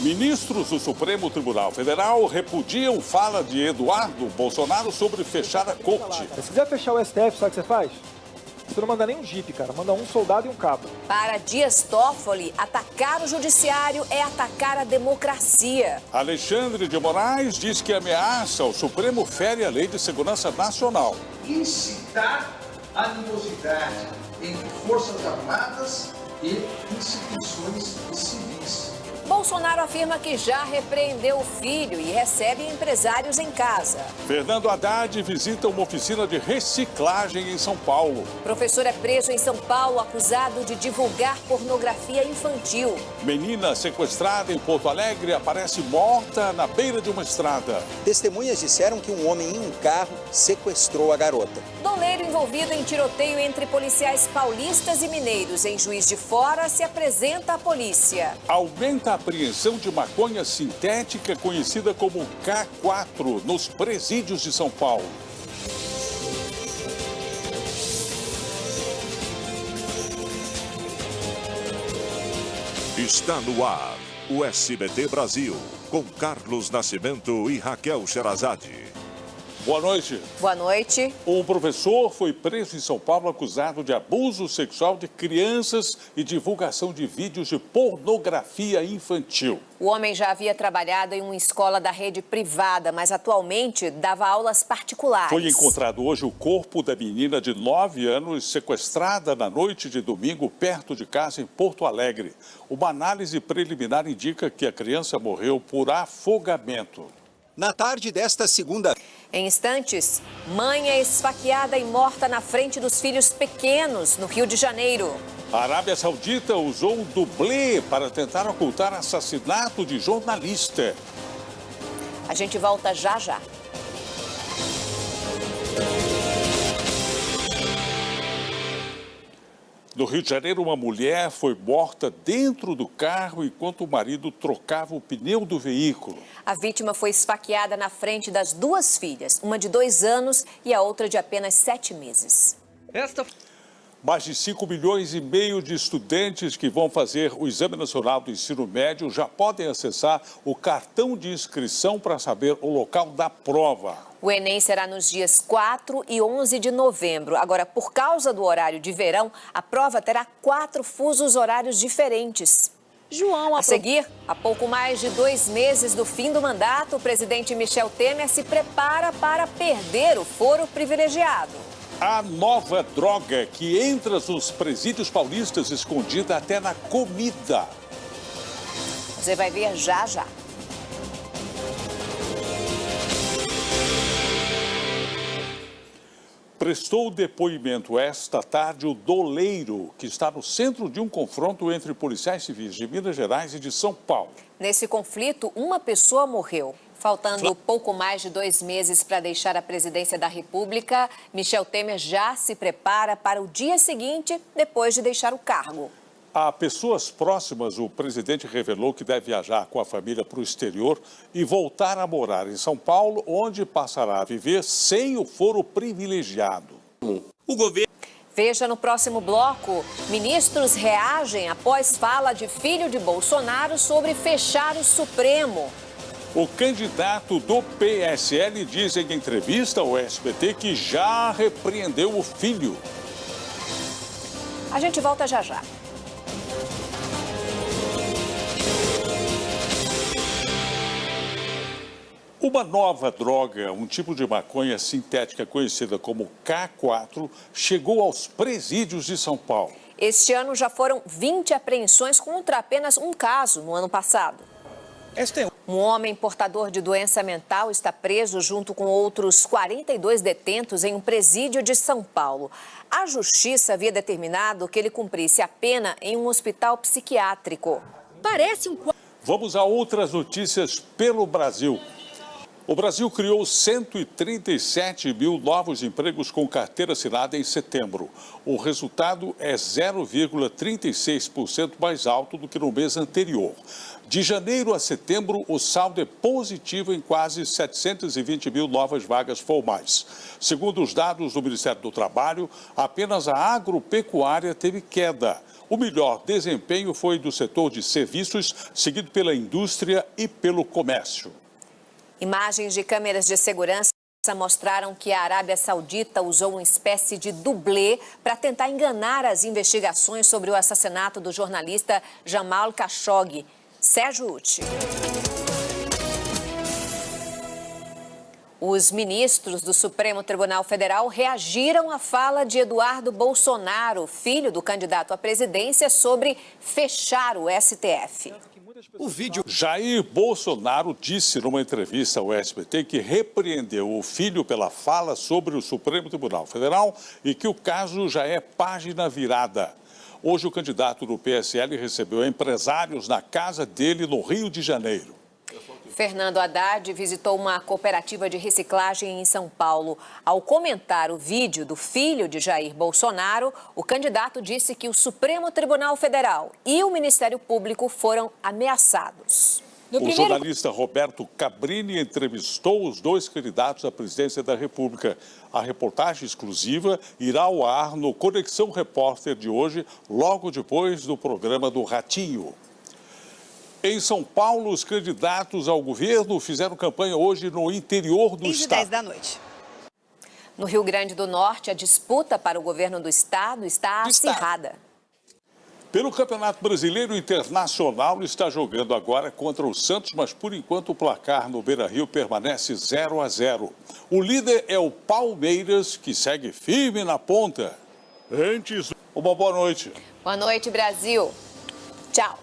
Ministros do Supremo Tribunal Federal repudiam fala de Eduardo Bolsonaro sobre fechar a corte. Se quiser fechar o STF, sabe o que você faz? Você não manda nem um jipe, cara. Manda um soldado e um cabo. Para Dias Toffoli, atacar o judiciário é atacar a democracia. Alexandre de Moraes diz que ameaça o Supremo fere a Lei de Segurança Nacional. Incitar animosidade entre Forças Armadas e instituições civis. Bolsonaro afirma que já repreendeu o filho e recebe empresários em casa. Fernando Haddad visita uma oficina de reciclagem em São Paulo. Professor é preso em São Paulo acusado de divulgar pornografia infantil. Menina sequestrada em Porto Alegre aparece morta na beira de uma estrada. Testemunhas disseram que um homem em um carro sequestrou a garota. Doleiro envolvido em tiroteio entre policiais paulistas e mineiros em Juiz de Fora se apresenta à polícia. Aumenta a apreensão de maconha sintética conhecida como K4 nos presídios de São Paulo. Está no ar o SBT Brasil, com Carlos Nascimento e Raquel Sherazade. Boa noite. Boa noite. Um professor foi preso em São Paulo acusado de abuso sexual de crianças e divulgação de vídeos de pornografia infantil. O homem já havia trabalhado em uma escola da rede privada, mas atualmente dava aulas particulares. Foi encontrado hoje o corpo da menina de 9 anos sequestrada na noite de domingo perto de casa em Porto Alegre. Uma análise preliminar indica que a criança morreu por afogamento. Na tarde desta segunda... Em instantes, mãe é esfaqueada e morta na frente dos filhos pequenos, no Rio de Janeiro. A Arábia Saudita usou um dublê para tentar ocultar assassinato de jornalista. A gente volta já já. No Rio de Janeiro, uma mulher foi morta dentro do carro enquanto o marido trocava o pneu do veículo. A vítima foi esfaqueada na frente das duas filhas, uma de dois anos e a outra de apenas sete meses. Esta... Mais de 5 milhões e meio de estudantes que vão fazer o Exame Nacional do Ensino Médio já podem acessar o cartão de inscrição para saber o local da prova. O Enem será nos dias 4 e 11 de novembro. Agora, por causa do horário de verão, a prova terá quatro fusos horários diferentes. João, a seguir, há pouco mais de dois meses do fim do mandato, o presidente Michel Temer se prepara para perder o foro privilegiado. A nova droga que entra nos presídios paulistas escondida até na comida. Você vai ver já já. Prestou depoimento esta tarde o doleiro, que está no centro de um confronto entre policiais civis de Minas Gerais e de São Paulo. Nesse conflito, uma pessoa morreu. Faltando pouco mais de dois meses para deixar a presidência da República, Michel Temer já se prepara para o dia seguinte, depois de deixar o cargo. A pessoas próximas, o presidente revelou que deve viajar com a família para o exterior e voltar a morar em São Paulo, onde passará a viver sem o foro privilegiado. O governo. Veja no próximo bloco. Ministros reagem após fala de filho de Bolsonaro sobre fechar o Supremo. O candidato do PSL diz em entrevista ao SBT que já repreendeu o filho. A gente volta já já. Uma nova droga, um tipo de maconha sintética conhecida como K4, chegou aos presídios de São Paulo. Este ano já foram 20 apreensões contra apenas um caso no ano passado. Este... Um homem portador de doença mental está preso junto com outros 42 detentos em um presídio de São Paulo. A justiça havia determinado que ele cumprisse a pena em um hospital psiquiátrico. Parece um... Vamos a outras notícias pelo Brasil. O Brasil criou 137 mil novos empregos com carteira assinada em setembro. O resultado é 0,36% mais alto do que no mês anterior. De janeiro a setembro, o saldo é positivo em quase 720 mil novas vagas formais. Segundo os dados do Ministério do Trabalho, apenas a agropecuária teve queda. O melhor desempenho foi do setor de serviços, seguido pela indústria e pelo comércio. Imagens de câmeras de segurança mostraram que a Arábia Saudita usou uma espécie de dublê para tentar enganar as investigações sobre o assassinato do jornalista Jamal Khashoggi. Sérgio Uti. Os ministros do Supremo Tribunal Federal reagiram à fala de Eduardo Bolsonaro, filho do candidato à presidência, sobre fechar o STF. O vídeo. Jair Bolsonaro disse numa entrevista ao SBT que repreendeu o filho pela fala sobre o Supremo Tribunal Federal e que o caso já é página virada. Hoje, o candidato do PSL recebeu empresários na casa dele no Rio de Janeiro. Fernando Haddad visitou uma cooperativa de reciclagem em São Paulo. Ao comentar o vídeo do filho de Jair Bolsonaro, o candidato disse que o Supremo Tribunal Federal e o Ministério Público foram ameaçados. No o primeiro... jornalista Roberto Cabrini entrevistou os dois candidatos à presidência da República. A reportagem exclusiva irá ao ar no Conexão Repórter de hoje, logo depois do programa do Ratinho. Em São Paulo, os candidatos ao governo fizeram campanha hoje no interior do Desde estado. 10 da noite. No Rio Grande do Norte, a disputa para o governo do estado está acirrada. Pelo Campeonato Brasileiro Internacional, está jogando agora contra o Santos, mas por enquanto o placar no Beira-Rio permanece 0 a 0. O líder é o Palmeiras, que segue firme na ponta. Antes, uma boa noite. Boa noite, Brasil. Tchau.